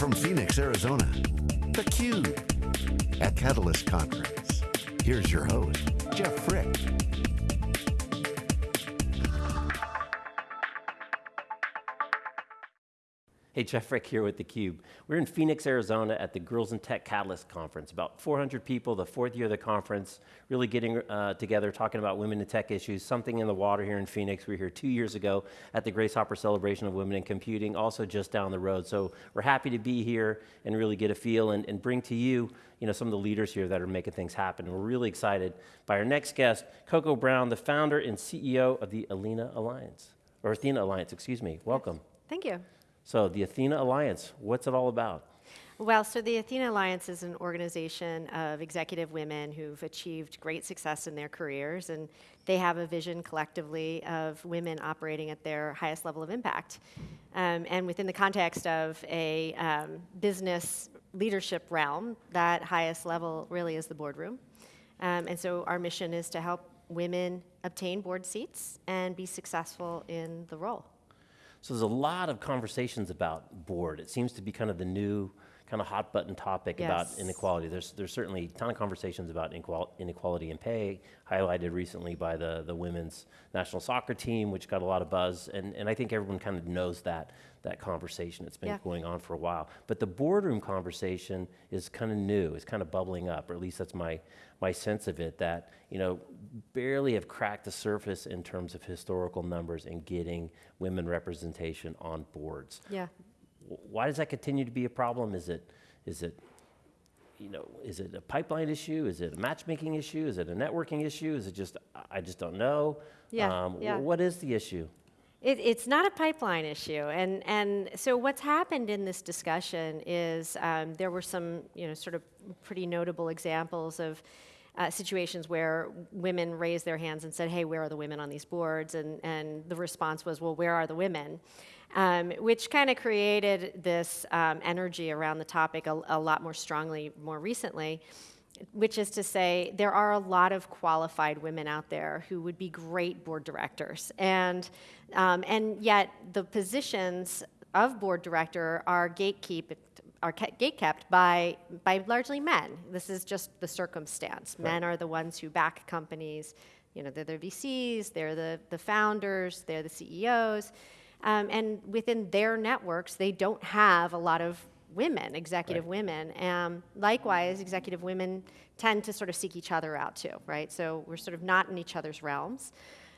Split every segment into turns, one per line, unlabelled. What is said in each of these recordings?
from Phoenix, Arizona, theCUBE, at Catalyst Conference. Here's your host, Jeff Frick.
Hey, Jeff Frick here with theCUBE. We're in Phoenix, Arizona at the Girls in Tech Catalyst Conference. About 400 people, the fourth year of the conference, really getting uh, together, talking about women in tech issues, something in the water here in Phoenix. We were here two years ago at the Grace Hopper Celebration of Women in Computing, also just down the road. So we're happy to be here and really get a feel and, and bring to you you know, some of the leaders here that are making things happen. We're really excited by our next guest, Coco Brown, the founder and CEO of the Alina Alliance, or Athena Alliance, excuse me. Welcome.
Thank you.
So the Athena Alliance, what's it all about?
Well, so the Athena Alliance is an organization of executive women who've achieved great success in their careers, and they have a vision collectively of women operating at their highest level of impact. Um, and within the context of a um, business leadership realm, that highest level really is the boardroom. Um, and so our mission is to help women obtain board seats and be successful in the role.
So there's a lot of conversations about board. It seems to be kind of the new kind of hot button topic yes. about inequality. There's, there's certainly a ton of conversations about inequality in pay, highlighted recently by the, the women's national soccer team, which got a lot of buzz, and, and I think everyone kind of knows that, that conversation. It's been yeah. going on for a while. But the boardroom conversation is kind of new, it's kind of bubbling up, or at least that's my, my sense of it, that, you know, barely have cracked the surface in terms of historical numbers and getting women representation on boards.
Yeah
why does that continue to be a problem? Is it, is it, you know, is it a pipeline issue? Is it a matchmaking issue? Is it a networking issue? Is it just, I just don't know?
Yeah, um, yeah.
What is the issue?
It, it's not a pipeline issue, and and so what's happened in this discussion is um, there were some you know sort of pretty notable examples of uh, situations where women raised their hands and said, "Hey, where are the women on these boards?" and and the response was, "Well, where are the women?" Um, which kind of created this um, energy around the topic a, a lot more strongly more recently which is to say there are a lot of qualified women out there who would be great board directors. And, um, and yet the positions of board director are gatekeep, are gatekept by, by largely men. This is just the circumstance. Right. Men are the ones who back companies. You know, they're the VCs, they're the, the founders, they're the CEOs. Um, and within their networks, they don't have a lot of women, executive right. women. Um, likewise, executive women tend to sort of seek each other out too, right? So we're sort of not in each other's realms.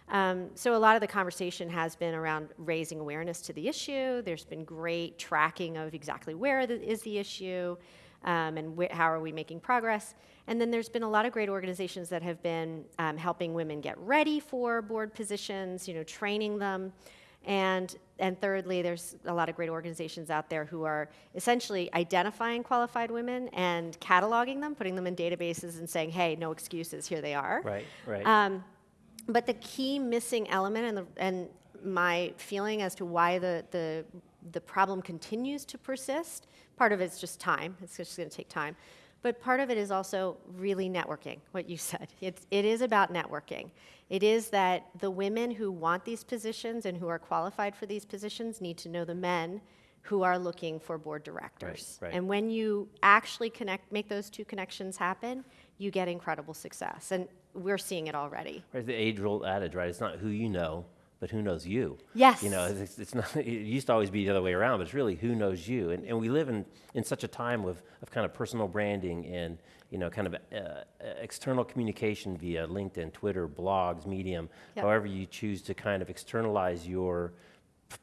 Um, so a lot of the conversation has been around raising awareness to the issue. There's been great tracking of exactly where the, is the issue um, and how are we making progress. And then there's been a lot of great organizations that have been um, helping women get ready for board positions, you know, training them. And, and thirdly, there's a lot of great organizations out there who are essentially identifying qualified women and cataloging them, putting them in databases and saying, hey, no excuses, here they are.
Right, right.
Um, but the key missing element and, the, and my feeling as to why the, the, the problem continues to persist, part of it's just time, it's just gonna take time, but part of it is also really networking, what you said. It's, it is about networking. It is that the women who want these positions and who are qualified for these positions need to know the men who are looking for board directors.
Right, right.
And when you actually connect, make those two connections happen, you get incredible success. And we're seeing it already.
Right, the age-old adage, right? It's not who you know, but who knows you?
Yes.
You know, it's, it's, not, it used to always be the other way around, but it's really who knows you. And, and we live in, in such a time of, of kind of personal branding and, you know, kind of uh, external communication via LinkedIn, Twitter, blogs, Medium, yep. however you choose to kind of externalize your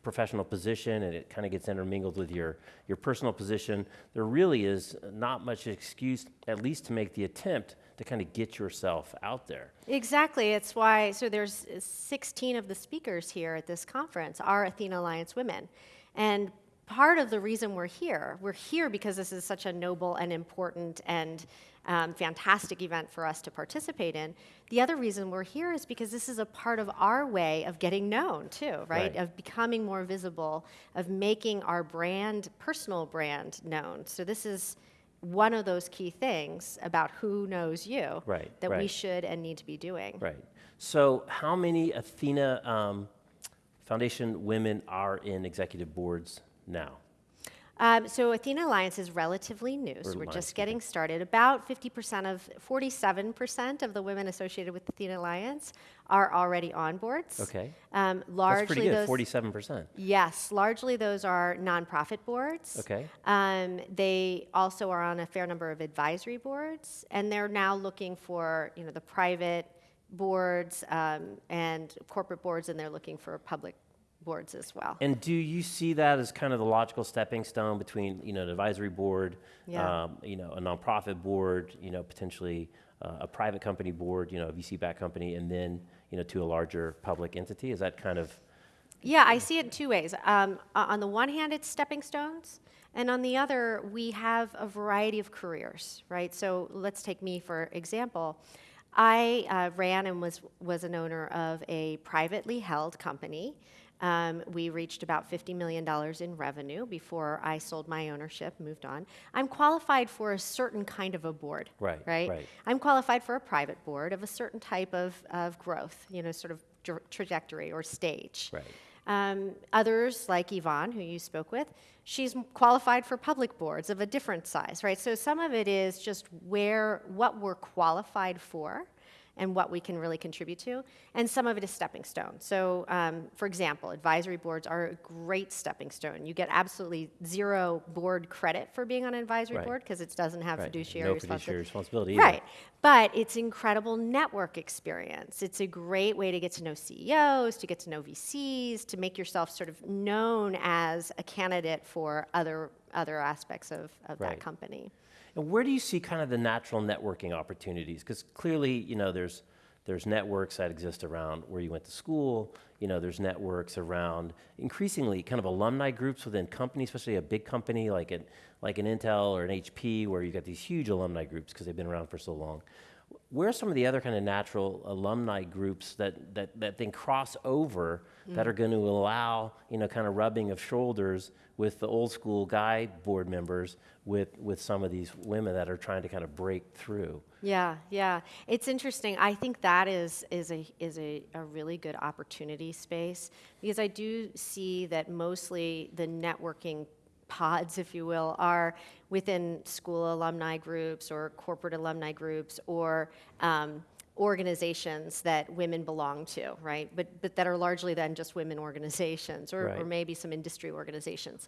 professional position and it kind of gets intermingled with your, your personal position. There really is not much excuse, at least to make the attempt to kind of get yourself out there.
Exactly, it's why, so there's 16 of the speakers here at this conference are Athena Alliance women. And part of the reason we're here, we're here because this is such a noble and important and um, fantastic event for us to participate in. The other reason we're here is because this is a part of our way of getting known too, right? right? Of becoming more visible, of making our brand, personal brand known. So this is one of those key things about who knows you
right,
that
right.
we should and need to be doing.
Right. So how many Athena um, Foundation women are in executive boards now?
Um, so Athena Alliance is relatively new, so we're just getting started. About 50% of, 47% of the women associated with Athena Alliance are already on boards.
Okay.
Um,
That's pretty good,
those,
forty-seven percent.
yes, largely those are nonprofit boards.
Okay.
Um, they also are on a fair number of advisory boards, and they're now looking for, you know, the private boards um, and corporate boards, and they're looking for public boards as well.
And do you see that as kind of the logical stepping stone between, you know, an advisory board,
Yeah.
um, you know, a nonprofit board, you know, potentially uh, a private company board, you know, a VC-backed company, and then, you know, to a larger public entity? Is that kind of,
Yeah, I see it in two ways. Um, on the one hand, it's stepping stones, and on the other, we have a variety of careers, right? So let's take me for example. I uh, ran and was was an owner of a privately held company. Um, we reached about $50 million in revenue before I sold my ownership, moved on. I'm qualified for a certain kind of a board,
Right,
right?
right.
I'm qualified for a private board of a certain type of, of growth, you know, sort of dr- trajectory or stage.
right?
Um, others, like Yvonne, who you spoke with, she's qualified for public boards of a different size, right? So some of it is just where, what we're qualified for and what we can really contribute to, and some of it is stepping stone. So, um, for example, advisory boards are a great stepping stone. You get absolutely zero board credit for being on an advisory
Right.
board because it doesn't have
Right.
fiduciary
No
responsibility.
fiduciary responsibility either.
Right. But it's incredible network experience. It's a great way to get to know CEOs, to get to know VCs, to make yourself sort of known as a candidate for other other aspects of, of
Right.
that company.
And where do you see kind of the natural networking opportunities? Because clearly, you know, there's there's networks that exist around where you went to school. You know, there's networks around increasingly kind of alumni groups within companies, especially a big company like an like an Intel or an HP, where you've got these huge alumni groups because they've been around for so long. Where are some of the other kind of natural alumni groups that that that then cross over that are going to allow you know kind of rubbing of shoulders with the old school guy board members with with some of these women that are trying to kind of break through.
Yeah, yeah. It's interesting. I think that is is a is a, a really good opportunity space because I do see that mostly the networking pods, if you will, are within school alumni groups or corporate alumni groups or um, organizations that women belong to, right? But but that are largely then just women organizations or, or maybe some industry organizations.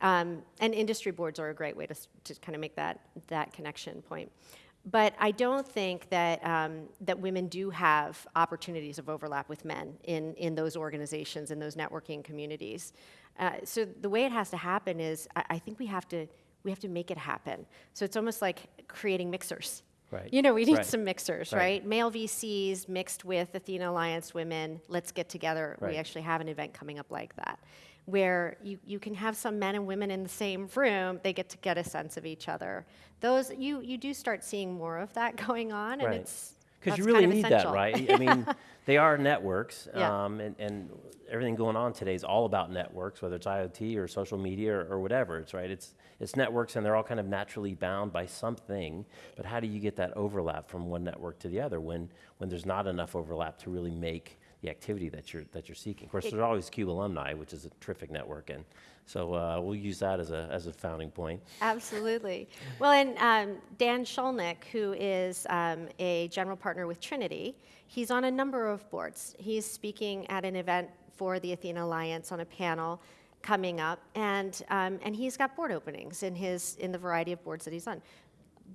Um, and industry boards are a great way to, to kind of make that, that connection point. But I don't think that, um, that women do have opportunities of overlap with men in, in those organizations, in those networking communities. Uh, so the way it has to happen is I, I think we have to, we have to make it happen. So it's almost like creating mixers.
Right.
You know, we need
Right.
some mixers,
Right.
right? Male VCs mixed with Athena Alliance women. Let's get together. We actually have an event coming up like that, where you, you can have some men and women in the same room. They get to get a sense of each other. Those you you do start seeing more of that going on, and
Right.
it's
Because you really
kind of
need
essential.
that, right? I mean, they are networks,
Yeah.
um, and, and everything going on today is all about networks, whether it's IoT or social media or, or whatever. It's right. It's it's networks, and they're all kind of naturally bound by something. But how do you get that overlap from one network to the other when when there's not enough overlap to really make the activity that you're that you're seeking? Of course, there's always Cube Alumni, which is a terrific network, and so uh, we'll use that as a as a founding point.
Absolutely. Well, and um, Dan Scholnick, who is um, a general partner with Trinity, he's on a number of boards. He's speaking at an event for the Athena Alliance on a panel coming up, and um, and he's got board openings in his in the variety of boards that he's on.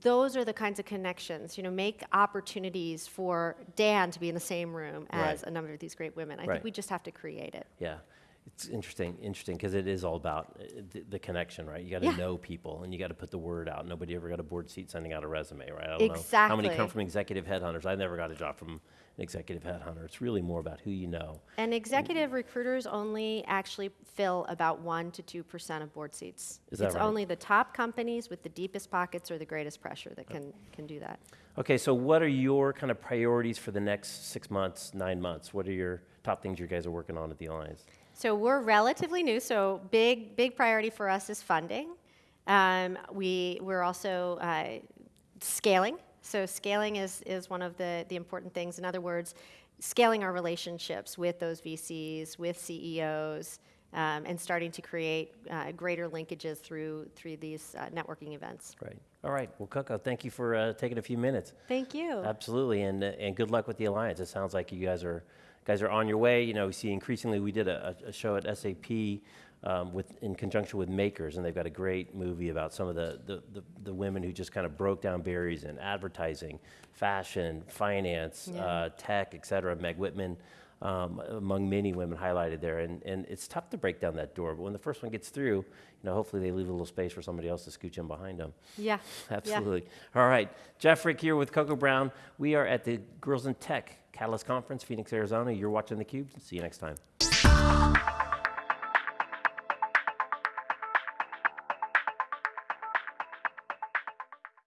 Those are the kinds of connections, you know, make opportunities for Dan to be in the same room as
Right.
a number of these great women. I
Right.
think we just have to create it.
Yeah, it's interesting, interesting because it is all about uh, the, the connection, right? You got to
Yeah.
know people and you got to put the word out. Nobody ever got a board seat sending out a resume, right? I don't know how many come from executive headhunters. I never got a job from executive headhunter. It's really more about who you know.
And executive recruiters only actually fill about 1% to 2% of board seats.
Is that
it's
right?
only the top companies with the deepest pockets or the greatest pressure that can, can do that.
Okay, so what are your kind of priorities for the next six months, nine months? What are your top things you guys are working on at the Alliance?
So we're relatively new, so big, big priority for us is funding. Um, we, we're also uh, scaling. So scaling is, is one of the, the important things. In other words, scaling our relationships with those VCs, with CEOs, um, and starting to create uh, greater linkages through through these uh, networking events.
Right. All right. Well, Coco, thank you for uh, taking a few minutes.
Thank you.
Absolutely, and uh, and good luck with the alliance. It sounds like you guys are guys are on your way. You know, we see increasingly. We did a, a show at SAP um, with in conjunction with Makers, and they've got a great movie about some of the the, the, the women who just kind of broke down barriers in advertising, fashion, finance,
Yeah.
uh, tech, et cetera. Meg Whitman. Um, among many women highlighted there, and, and it's tough to break down that door. But when the first one gets through, you know, hopefully they leave a little space for somebody else to scooch in behind them.
yeah. yeah.
Absolutely. All right. Jeff Frick here with Coco Brown. We are at the Girls in Tech Catalyst Conference, Phoenix, Arizona. You're watching theCUBE. See you next time.